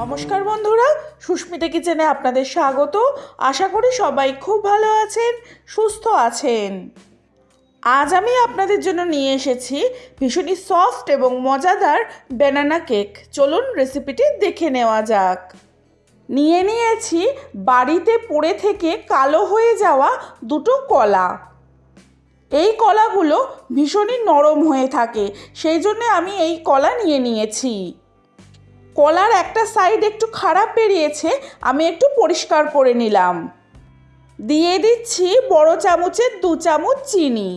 নমস্কার বন্ধুরা, সুস্মিতা কিচেনে আপনাদের স্বাগত। আশা করি সবাই খুব ভালো আছেন, সুস্থ আছেন। আজ আমি আপনাদের জন্য নিয়ে এসেছি ভীষণই সফট এবং মজাদার ব্যানানা কেক চলুন রেসিপিটি দেখে নেওয়া যাক। নিয়ে নিয়েছি বাড়িতে পড়ে থেকে কালো হয়ে যাওয়া দুটো কলা। এই কলাগুলো ভীষণই নরম হয়ে থাকে, সেই জন্য আমি এই কলা নিয়ে নিয়েছি। কলার একটা সাইড একটু খারাপ বেরিয়েছে, আমি একটু পরিষ্কার করে নিলাম। দিয়ে দিচ্ছি বড় চামচের দু চামচ চিনি।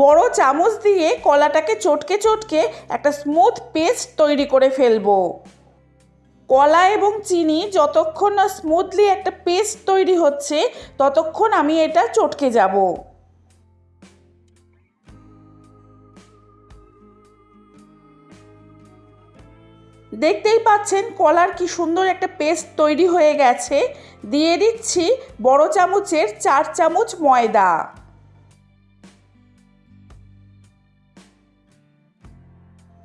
বড় চামচ দিয়ে কলাটাকে চটকে চটকে একটা স্মুথ পেস্ট তৈরি করে ফেলব। কলা এবং চিনি যতক্ষণ না স্মুথলি একটা পেস্ট তৈরি হচ্ছে, ততক্ষণ আমি এটা চটকে যাব। দেখতেই পাচ্ছেন কলার কি সুন্দর একটা পেস্ট তৈরি হয়ে গেছে। দিয়ে দিচ্ছি বড় চামচের চার চামচ ময়দা।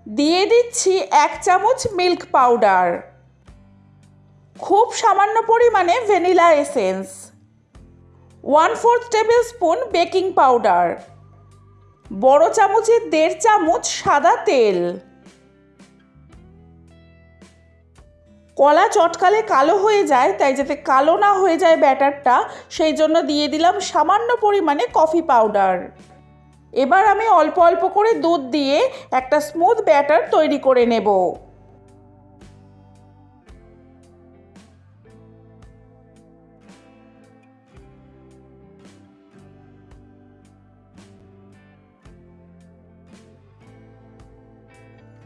দিয়ে দিচ্ছি এক চামচ মিল্ক পাউডার। খুব সামান্য পরিমাণে vanilla essence. One fourth tablespoon baking powder. বড় চামচের দেড় চামচ সাদা তেল। কলা চটকালে কালো হয়ে যায়, তাই যাতে কালো না হয়ে যায় ব্যাটারটা, সেই জন্য দিয়ে দিলাম সামান্য পরিমাণে কফি পাউডার। এবার আমি অল্প অল্প করে দুধ দিয়ে একটা স্মুথ ব্যাটার তৈরি করে নেব।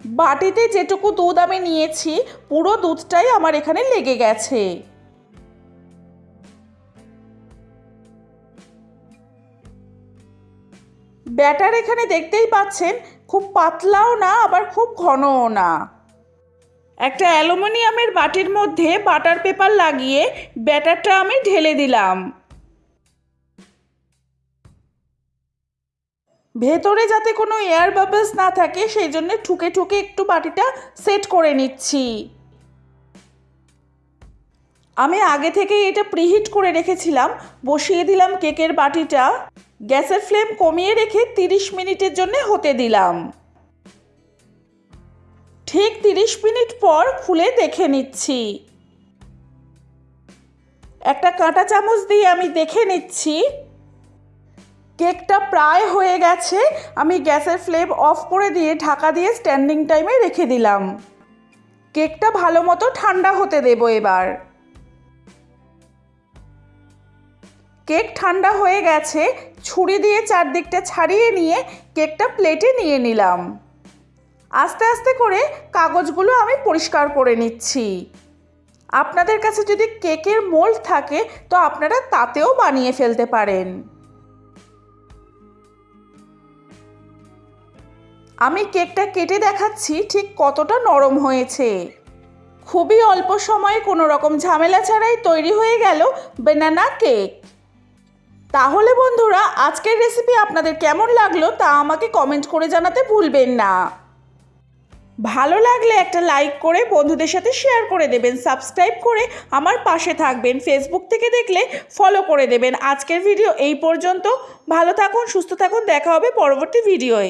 বাটিতে যেটুকু দুধ আমি নিয়েছি, পুরো দুধটাই আমার এখানে লেগে গেছে। ব্যাটার এখানে দেখতেই পাচ্ছেন, খুব পাতলাও না, আবার খুব ঘনও না। একটা অ্যালুমিনিয়ামের বাটির মধ্যে বাটার পেপার লাগিয়ে ব্যাটারটা আমি ঢেলে দিলাম। ভেতরে যাতে কোনো এয়ার বাবলস না থাকে, সেই জন্য ঠুকে ঠুকে একটু বাটিটা সেট করে নিচ্ছি। আমি আগে থেকেই এটা প্রিহিট করে রেখেছিলাম, বসিয়ে দিলাম কেকের বাটিটা, গ্যাসের ফ্লেম কমিয়ে রেখে তিরিশ মিনিটের জন্য হতে দিলাম। ঠিক তিরিশ মিনিট পর খুলে দেখে নিচ্ছি। একটা কাঁটা চামচ দিয়ে আমি দেখে নিচ্ছি। কেকটা প্রায় হয়ে গেছে, আমি গ্যাসের ফ্লেম অফ করে দিয়ে ঢাকা দিয়ে স্ট্যান্ডিং টাইমে রেখে দিলাম। কেকটা ভালো মতো ঠান্ডা হতে দেবো এবার। কেক ঠান্ডা হয়ে গেছে, ছুরি দিয়ে চারদিকটা ছাড়িয়ে নিয়ে কেকটা প্লেটে নিয়ে নিলাম। আস্তে আস্তে করে কাগজগুলো আমি পরিষ্কার করে নিচ্ছি। আপনাদের কাছে যদি কেকের মোল্ড থাকে, তো আপনারা তাতেও বানিয়ে ফেলতে পারেন। আমি কেকটা কেটে দেখাচ্ছি ঠিক কতটা নরম হয়েছে। খুবই অল্প সময়ে কোনো রকম ঝামেলা ছাড়াই তৈরি হয়ে গেল বেনানা কেক তাহলে বন্ধুরা, আজকের রেসিপি আপনাদের কেমন লাগল তা আমাকে কমেন্ট করে জানাতে ভুলবেন না। ভালো লাগলে একটা লাইক করে বন্ধুদের সাথে শেয়ার করে দেবেন সাবস্ক্রাইব করে আমার পাশে থাকবেন ফেসবুক থেকে দেখলে ফলো করে দেবেন। আজকের ভিডিও এই পর্যন্ত। ভালো থাকুন, সুস্থ থাকুন, দেখা হবে পরবর্তী ভিডিওয়ে